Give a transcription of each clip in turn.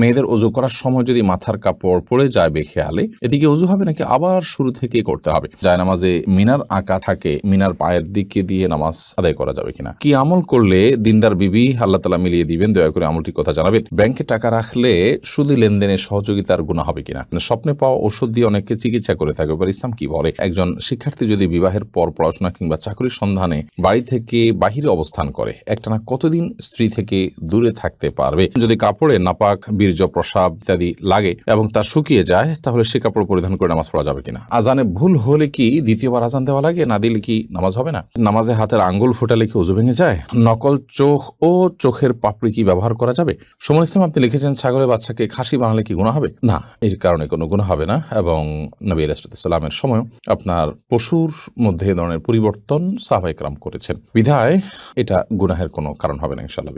মেয়েদের অজু করার সময় যদি মাথার কাপড় পড়ে যায় বেখেয়ালে, এদিকে অজু হবে নাকি আবার শুরু থেকে করতে হবে? যায় নামাজে মিনার আঁকা থাকে, মিনার পায়ের দিকে দিয়ে নামাজ আদায় করা যাবে কিনা? কি আমল করলে দিনদার বিবি আল্লাহ তালা মিলিয়ে দিবেন? দয়া করে আমলটির কথা জানাবেন। ব্যাংকে টাকা রাখলে শুধু লেনদেনে সহযোগিতার গুণা হবে কিনা? মানে স্বপ্নে পাওয়া ওষুধ দিয়ে অনেকে চিকিৎসা করে থাকে, এবার ইসলাম কি বলে? একজন শিক্ষার্থী যদি বিবাহের পর পড়াশোনা কিংবা চাকরির সন্ধানে বাড়ি থেকে বাহিরে অবস্থান করে, একটানা কতদিন স্ত্রী থেকে দূরে থাকতে পারবে? যদি কাপড়ে নাপাক বীর্য প্রসাব ইত্যাদি লাগে এবং তা শুকিয়ে যায়, তাহলে সে কাপড় পরিধান করে নামাজ পড়া যাবে কিনা? আজানে ভুল হলে কি দ্বিতীয়বার আজান দেওয়া লাগে? না দিলে কি নামাজ হবে না? নামাজে হাতের আঙ্গুল ফোটালে কি উজু ভেঙে যায়? নকল চোখ ও চোখের পাপড়ি কি ব্যবহার করা যাবে? সমন ইসলাম, আপনি লিখেছেন, ছাগলের বাচ্চাকে খাসি বানালে কি গুণা হবে? না, এর কারণে কোনো গুণা হবে না এবং নবী আলাইসালামের সময় আপনার পশুর মধ্যে এ ধরনের পরিবর্তন সাহবাইকরাম করেছেন। বিধায় এটা গুনাহের কোনো কারণ হবে না ইনশাল্লাহ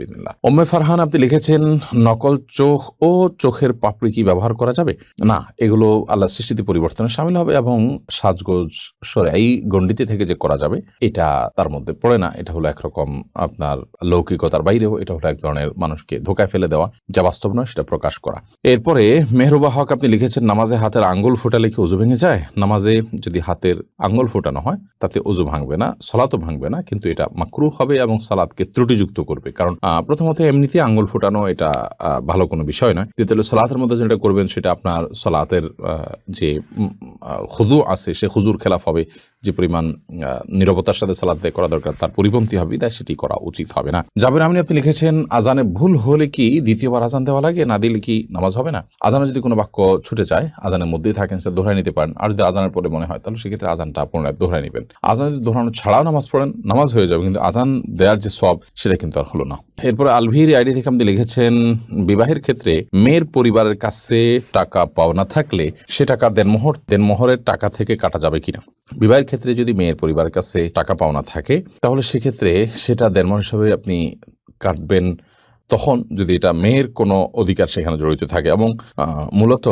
ওম্মে ফারহান, আপনি লিখেছেন, নকল চোখ ও চোখের পাপড়ি কি ব্যবহার করা যাবে? না, এগুলো আল্লাহ সৃষ্টিতে পরিবর্তনে সামিল হবে এবং সাজগোজ, সরে এই গণ্ডিতে থেকে যে করা যাবে, এটা তার মধ্যে পড়ে না। এটা হলো একরকম আপনার লৌকিকতার বাইরেও এটা হলো এক ধরনের মানুষকে ধোকায় ফেলে দেওয়া, যা বাস্তব নয়, সেটা প্রকাশ করা। এরপরে মেহরুবা হক, আপনি লিখেছেন, নামাজে হাতের আঙ্গুল ফোটালে কি উজু ভেঙে যায়? নামাজে যদি হাতের আঙ্গুল ফোটানো হয়, তাতে উজু ভাঙবে না, সলাতও ভাঙবে না, কিন্তু এটা মাকরু হবে এবং সালাদকে ত্রুটিযুক্ত করবে। কারণ প্রথমত এমনিতে আঙ্গুল ফোটানো এটা ভালো কোনো বিষয় নয়। দ্বিতীয় সালাতের মধ্যে যেটা করবেন সেটা আপনার সালাতের যে হুজু আছে, সে হুজুর খেলাফ হবে। যে পরিমাণ নীরবতার সাথে সালাদ করা দরকার, তার পরিপন্থী হবে তাই সেটি করা উচিত হবে না। জাবের আমিন আপনি লিখেছেন, আজানে ভুল হলে কি দ্বিতীয়বার আজান দেওয়া লাগে, না দিলে কি নামাজ হবে না? আজানে যদি কোনো বাক্য ছুটে যায়, আজানের মধ্যেই থাকেন সে দোহরাই নিতে পারেন। আর যদি আজানের পরে মনে হয়, তাহলে সেক্ষেত্রে আজানটা পুনরায় দোহরাই নেবেন। আজান যদি দোহরানো ছাড়াও নামাজ পড়েন, নামাজ হয়ে যাবে, কিন্তু আজান দেওয়ার যে সব সেটা কিন্তু আর হলো না। এরপরে আলভির আইডি থেকে আপনি লিখেছেন, বিবাহের ক্ষেত্রে মেয়ের পরিবারের কাছে টাকা পাওনা থাকলে সে টাকা দেনমোহর দেনমোহরের টাকা থেকে কাটা যাবে কিনা? বিবাহের ক্ষেত্রে যদি মেয়ের পরিবার কাছে টাকা পাওনা থাকে, তাহলে সেক্ষেত্রে সেটা দেনমোহর হিসাবে আপনি কাটবেন তখন যদি এটা মেয়ের কোনো অধিকার সেখানে জড়িত থাকে এবং মূলত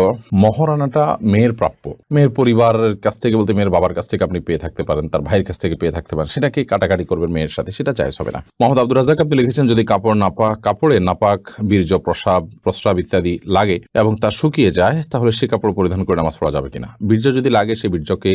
মহারানাটা মেয়ের প্রাপ্য। মেয়ের পরিবারের কাছ থেকে বলতে মেয়ের বাবার কাছ থেকে আপনি পেয়ে থাকতে পারেন, তার ভাইয়ের কাছ থেকে পেয়ে থাকতে পারেন, সেটাকে কাটাকাটি করবেন মেয়ের সাথে, সেটা চাইজ হবে না। মোহাম্মদ আব্দুল রাজাক আপনি লিখেছেন, যদি কাপড় নাপাক কাপড়ে নাপাক, বীর্য, প্রসাব, প্রস্রাব ইত্যাদি লাগে এবং তা শুকিয়ে যায়, তাহলে সে কাপড় পরিধান করে নামাজ পড়া যাবে কিনা? বীর্য যদি লাগে সেই বীর্যকে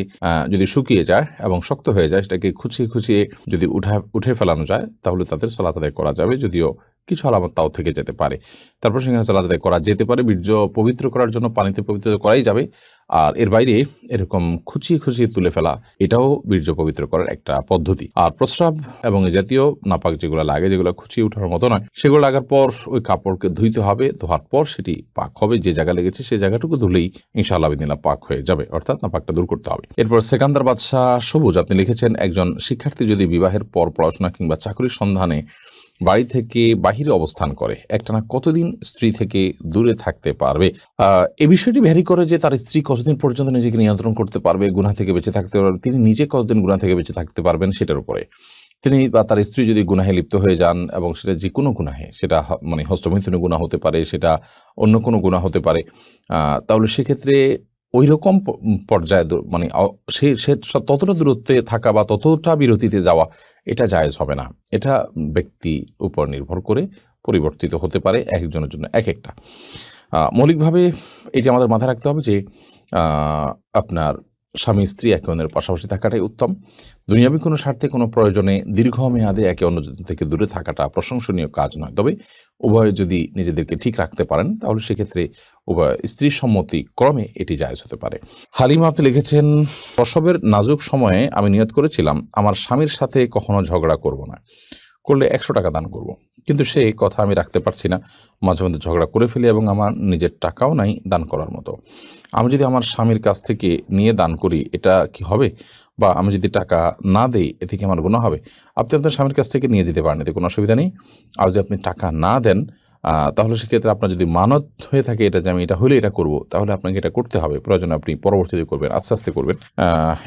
যদি শুকিয়ে যায় এবং শক্ত হয়ে যায়, সেটাকে খুচিয়ে খুচিয়ে যদি উঠা, উঠে ফেলানো যায়, তাহলে তাদের সলাত আদায় করা যাবে, যদিও কিছু আলামত তাও থেকে যেতে পারে। তারপর সেখানে সালাদ আদায় করা যেতে পারে। বীর্য পবিত্র করার জন্য পানিতে পবিত্র করাই যাবে। আর এর বাইরে এরকম খুচিয়ে খুচিয়ে তুলে ফেলা, এটাও বীর্য পবিত্র করার একটা পদ্ধতি। আর প্রস্রাব এবং জাতীয় নাপাক যেগুলো লাগে, যেগুলো খুচিয়ে ওঠার মতো নয়, সেগুলো লাগার পর ওই কাপড়কে ধুইতে হবে। ধোয়ার পর সেটি পাক হবে। যে জায়গা লেগেছে সেই জায়গাটুকু ধুলেই ইনশাআল্লাহ বিদিনা পাক হয়ে যাবে। অর্থাৎ নাপাকটা দূর করতে হবে। এরপর সেকান্দার বাদশাহ সবুজ, আপনি লিখেছেন, একজন শিক্ষার্থী যদি বিবাহের পর পড়াশোনা কিংবা চাকরির সন্ধানে বাড়ি থেকে বাহিরে অবস্থান করে। একটানা কতদিন স্ত্রী থেকে দূরে থাকতে পারবে? এ বিষয়টি ভ্যারি করে যে তার স্ত্রী কতদিন পর্যন্ত নিজেকে নিয়ন্ত্রণ করতে পারবে গুণা থেকে বেঁচে থাকতে পারবে, তিনি নিজে কতদিন গুণা থেকে বেঁচে থাকতে পারবেন সেটার উপরে। তিনি বা তার স্ত্রী যদি গুনাহে লিপ্ত হয়ে যান এবং সেটা যে কোনো গুনাহে, সেটা মানে হস্তমৈথুনে গুণা হতে পারে, সেটা অন্য কোনো গুণা হতে পারে তাহলে সেক্ষেত্রে ওই রকম পর্যায়ে মানে সে সে ততটা দূরত্বে থাকা বা ততটা বিরতিতে যাওয়া এটা জায়জ হবে না। এটা ব্যক্তি উপর নির্ভর করে পরিবর্তিত হতে পারে এক একজনের জন্য এক একটা। মৌলিকভাবে এটি আমাদের মাথায় রাখতে হবে যে আপনার স্বামী, স্ত্রী একে অন্যের পাশাপাশি থাকাটাই উত্তম। দুনিয়াবী কোনো স্বার্থে কোনো প্রয়োজনে দীর্ঘমেয়াদে একে অন্যজন থেকে দূরে থাকাটা প্রশংসনীয় কাজ নয়। তবে উভয়ে যদি নিজেদেরকে ঠিক রাখতে পারেন, তাহলে সেক্ষেত্রে উভয় স্ত্রীর সম্মতি ক্রমে এটি জায়জ হতে পারে। হালিমা আপনি লিখেছেন, প্রসবের নাজুক সময়ে আমি নিয়ত করেছিলাম, আমার স্বামীর সাথে কখনো ঝগড়া করব না। করলে একশো টাকা দান করব। কিন্তু সে কথা আমি রাখতে পারছি না। মাঝে মধ্যে ঝগড়া করে ফেলি এবং আমার নিজের টাকাও নাই দান করার মতো। আমি যদি আমার স্বামীর কাছ থেকে নিয়ে দান করি, এটা কি হবে? বা আমি যদি টাকা না দেই এ থেকে আমার গুণা হবে? আপনি আপনার স্বামীর কাছ থেকে নিয়ে দিতে পারেন, এতে কোনো অসুবিধা নেই। আর যদি আপনি টাকা না দেন তাহলে সেক্ষেত্রে আপনার যদি মানত হয়ে থাকে এটা যে আমি এটা হলে এটা করব, তাহলে আপনাকে এটা করতে হবে। প্রয়োজনে আপনি পরবর্তীতে করবেন, আস্তে আস্তে করবেন।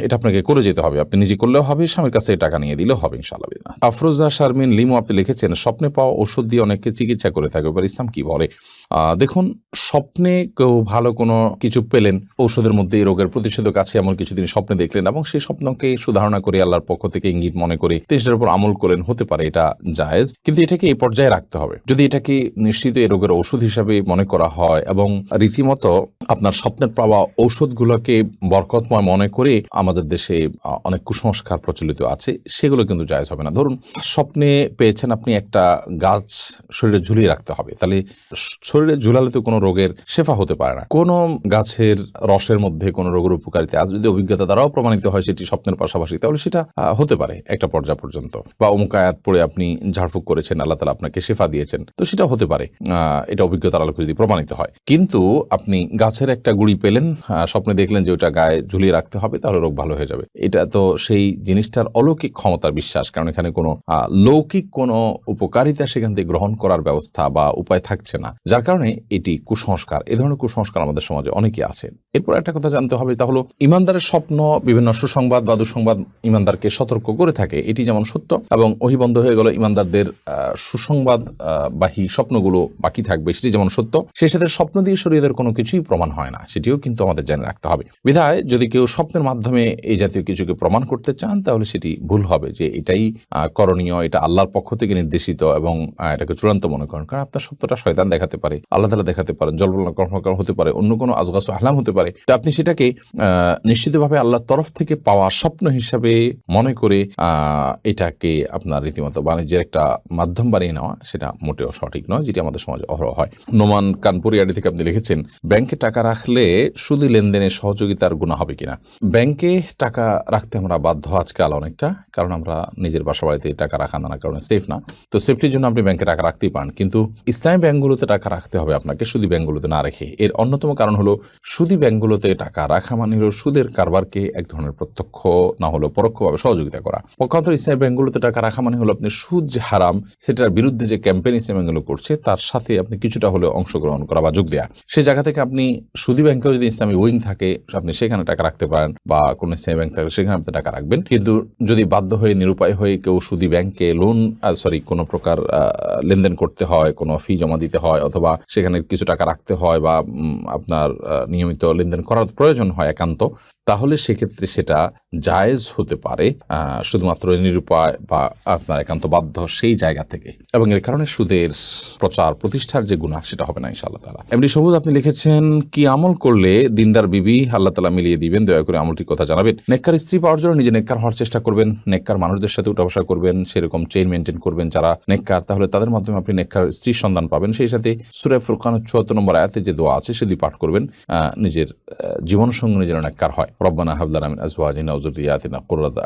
এটা আপনাকে করে যেতে হবে। আপনি নিজে করলেও হবে, স্বামীর কাছে টাকা নিয়ে দিলেও হবে, ইনশাআল্লাহ। আফরোজা, শারমিন, লিমু আপনি লিখেছেন, স্বপ্নে পাওয়া ওষুধ দিয়ে অনেকে চিকিৎসা করে থাকে। এবার ইসলাম কি বলে? দেখুন, স্বপ্নে কেউ ভালো কোনো কিছু পেলেন, ঔষধের মধ্যে এই রোগের প্রতিষেধক আছে এমন কিছু তিনি স্বপ্নে দেখলেন এবং সেই স্বপ্নকে সুধারণা করে আল্লাহর পক্ষ থেকে ইঙ্গিত মনে করে তিনি সেটার উপর আমল করলেন, হতে পারে এটা জায়েজ। কিন্তু এটাকে এই পর্যায়ে রাখতে হবে। যদি এটাকে নিশ্চিত এই রোগের ওষুধ হিসাবে মনে করা হয় এবং রীতিমতো আপনার স্বপ্নের পাওয়া ঔষধগুলোকে বরকতময় মনে করে আমাদের দেশে অনেক কুসংস্কার প্রচলিত আছে, সেগুলো কিন্তু জায়জ হবে না। ধরুন, স্বপ্নে পেয়েছেন আপনি একটা গাছ শরীরে ঝুলিয়ে রাখতে হবে, তাহলে শরীরে ঝুলালে তো কোনো রোগের শেফা হতে পারে না। কোনো গাছের রসের মধ্যে কোনো রোগের উপকারিতা, আজ যদি অভিজ্ঞতা দ্বারাও প্রমাণিত হয় সেটি স্বপ্নের পাশাপাশি, তাহলে সেটা হতে পারে একটা পর্যায় পর্যন্ত। বা অমুক আয়াত পড়ে আপনি ঝাড়ফুঁক করেছেন, আল্লাহ তালা আপনাকে শেফা দিয়েছেন, তো সেটা হতে পারে। আহ, এটা অভিজ্ঞতার আলোকে যদি প্রমাণিত হয়। কিন্তু আপনি গাছের একটা গুড়ি পেলেন স্বপ্নে দেখলেন যে ওটা গায়ে ঝুলিয়ে রাখতে হবে তাহলে রোগ ভালো হয়ে যাবে। এটা তো সেই জিনিসটার অলৌকিক ক্ষমতার বিশ্বাস কারণ এখানে কোনো লৌকিক কোনো উপকারিতা সেখান থেকে গ্রহণ করার ব্যবস্থা বা উপায় থাকছে না। যার কারণে এটি কুসংস্কার। এ ধরনের কুসংস্কার আমাদের সমাজে অনেকে আছে। এরপর একটা কথা জানতে হবে তা হলো ইমানদারের স্বপ্ন বিভিন্ন সুসংবাদ বা দুঃসংবাদ ইমানদারকে সতর্ক করে থাকে এটি যেমন সত্য এবং ওহি বন্ধ হয়ে গেল ইমানদারদের সুসংবাদ বাহী স্বপ্নগুলো বাকি থাকবে, সেটি যেমন সত্য, সেই সাথে স্বপ্ন দিয়ে শরীরের কোনো কিছুই প্রমাণ হয় না, সেটিও কিন্তু আমাদের জেনে রাখতে হবে। বিধায় যদি কেউ স্বপ্নের মাধ্যমে এই জাতীয় কিছুকে প্রমাণ করতে চান, তাহলে সেটি ভুল হবে যে এটাই করণীয়, এটা আল্লাহর পক্ষ থেকে নির্দেশিত এবং এটাকে চূড়ান্ত মনে করেন। কারণ আপনার স্বপ্নটা শয়তান দেখাতে পারে, আল্লাহ তালা দেখাতে পারেন জলবল কর্মকার হতে পারে, অন্য কোনো আজগাছ আহলাম হতে পারে। তো আপনি সেটাকে নিশ্চিতভাবে আল্লাহর তরফ থেকে পাওয়া স্বপ্ন হিসাবে মনে করে এটাকে আপনার রীতিমতো বাণিজ্যের একটা মাধ্যম বানিয়ে নেওয়া, সেটা মোটেও সঠিক নয়। যেটি আমাদের সমাজে অহরহ হয়। নোমান কানপুরিয়ারি থেকে আপনি লিখেছেন, ব্যাংকে টাকা রাখলে শুধু লেনদেনে সহযোগিতার গুণা হবে কিনা? ব্যাংকে টাকা রাখতে আমরা বাধ্য আজকাল অনেকটা, কারণ আমরা নিজের বাসা বাড়িতে টাকা রাখা নানা কারণে সেফ না। তো সেফটির জন্য আপনি ব্যাংকে টাকা রাখতেই পারেন। কিন্তু ইসলামী ব্যাংকগুলোতে টাকা রাখতে হবে আপনাকে সুদী ব্যাংকগুলোতে না রেখে। এর অন্যতম কারণ হলো সুদী ব্যাংকগুলোতে টাকা রাখা মানে হলো সুদের কারবারকে এক ধরনের প্রত্যক্ষ না হলেও পরোক্ষভাবে সহযোগিতা করা। পক্ষান্তর ইসলামী ব্যাংকগুলোতে টাকা রাখা মানে হলো আপনি সুদ যে হারাম, সেটার বিরুদ্ধে যে ক্যাম্পেইন ইসলামী ব্যাংকগুলো করছে তার সাথে আপনি কিছুটা হলেও অংশগ্রহণ করা বা যোগ দেওয়া সেই জায়গা থেকে আপনি সুদী ব্যাংকেও যদি ইসলামী উইং থাকে, আপনি সেখানে টাকা রাখতে পারেন বা কোনো ইসলামী ব্যাংক থাকে, সেখানে আপনি টাকা রাখবেন। কিন্তু যদি বাধ্য হয়ে, নিরুপায় হয়ে কেউ সুদী ব্যাংকে লোন সরি কোনো প্রকার লেনদেন করতে হয়, কোনো ফি জমা দিতে হয় অথবা সেখানে কিছু টাকা রাখতে হয় বা আপনার নিয়মিত লেনদেন করার প্রয়োজন হয় একান্ত, তাহলে সেক্ষেত্রে সেটা জায়েজ হতে পারে শুধুমাত্র নিরুপায় বা আপনার একান্ত বাধ্য সেই জায়গা থেকে। এবং এর কারণে সুদের প্রচার, প্রতিষ্ঠার যে গুণা সেটা হবে না ইনশাআল্লাহ তালা এমনি সবুজ, আপনি লিখেছেন, কি আমল করলে দিনদার বিবি আল্লাহ তালা মিলিয়ে দিবেন? দয়া করে আমলটির কথা জানাবেন। নেককার স্ত্রী পাওয়ার জন্য নিজে নেককার হওয়ার চেষ্টা করবেন, নেককার মানুষদের সাথে উঠা বসা করবেন, সেরকম চেইন মেনটেন করবেন যারা নেককার, তাহলে তাদের মাধ্যমে আপনি নেককার স্ত্রীর সন্ধান পাবেন। সেই সাথে সুরে ফুরকান চুয়াত্তর নম্বর আয়াতে যে দোয়া আছে, সেটি পাঠ করবেন নিজের জীবন সঙ্গে যেন নেককার হয়। রব্বানা হাবলানা মিন আজওয়াজিনা ওয়া যুররিয়াতিনা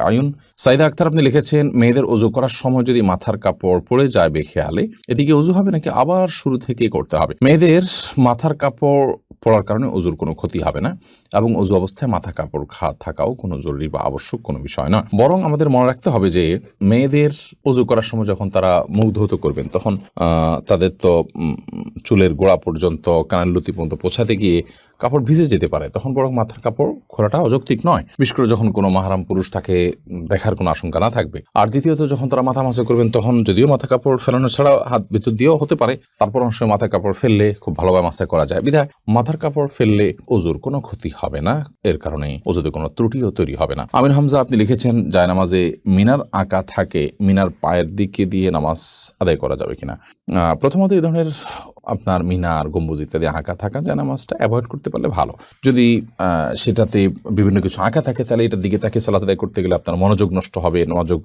আয়ুন। সাইদা আক্তার, আপনি লিখেছেন, মেয়েদের অজু করার সময় যদি মাথার কাপড় পড়ে যায় বেখেয়ালে, এদিকে অজু হবে নাকি আবার শুরু থেকে করতে হবে। মেয়েদের মাথার কাপড় পরার কারণে অজুর কোনো ক্ষতি হবে না এবং অজু অবস্থায় মাথা কাপড় খা, থাকাও কোনো জরুরি বা আবশ্যক কোনো বিষয় না বরং আমাদের মনে রাখতে হবে যে মেয়েদের অজু করার সময় যখন তারা মুখ ধৌত করবেন, তখন তাদের তো চুলের গোড়া পর্যন্ত কানাল লুতি পর্যন্ত পৌঁছাতে গিয়ে কাপড় ভিজে যেতে পারে, তখন বরং মাথার কাপড় খোলাটা অযৌক্তিক নয়। বিশেষ করে যখন কোনো মাহারাম পুরুষ তাকে দেখার কোনো আশঙ্কা না থাকবে। আর দ্বিতীয়ত, যখন তারা মাথা মাসে করবেন, তখন যদিও মাথা কাপড় ফেলানো ছাড়া হাত ভিতর দিয়েও হতে পারে, তারপর অংশ মাথা কাপড় ফেললে খুব ভালোভাবে মাসে করা যায়। বিধায়, মাথার কাপড় ফেললে ওজুর কোনো ক্ষতি হবে না, এর কারণে ওজুতে কোনো ত্রুটিও তৈরি হবে না। আমির হামজা, আপনি লিখেছেন, জায়নামাজে মিনার আঁকা থাকে, মিনার পায়ের দিকে দিয়ে নামাজ আদায় করা যাবে কিনা। প্রথমত এই ধরনের আপনার মিনার গম্বুজ ইত্যাদি আঁকা থাকা যায় নামাজটা অ্যাভয়েড করতে পারলে ভালো। যদি সেটাতে বিভিন্ন কিছু আঁকা থাকে, তাহলে এটার দিকে তাকে আদায় করতে গেলে আপনার মনোযোগ নষ্ট হবে, মনোযোগ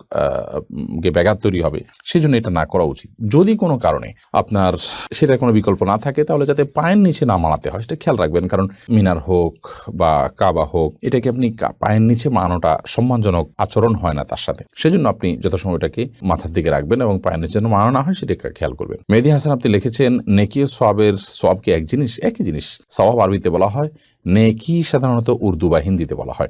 গে ব্যাঘাত তৈরি হবে। সেই জন্য এটা না করা উচিত। যদি কোনো কারণে আপনার সেটার কোনো বিকল্প না থাকে, তাহলে যাতে পায়ের নিচে না মানাতে হয়, সেটা খেয়াল রাখবেন। কারণ মিনার হোক বা কাবা হোক, এটাকে আপনি পায়ের নিচে মানানোটা সম্মানজনক আচরণ হয় না তার সাথে। সেজন্য আপনি যথাসময় এটাকে মাথার দিকে রাখবেন এবং পায়ের নিচে যেন মানানো না হয়, সেটাকে খেয়াল করবেন। মেহেদি হাসান আপনি লিখেছেন নেকি ও সোয়াবের সোয়াব এক জিনিস? একই জিনিস। সওয়াব আরবিতে বলা হয়, নেকি সাধারণত উর্দু বা হিন্দিতে বলা হয়।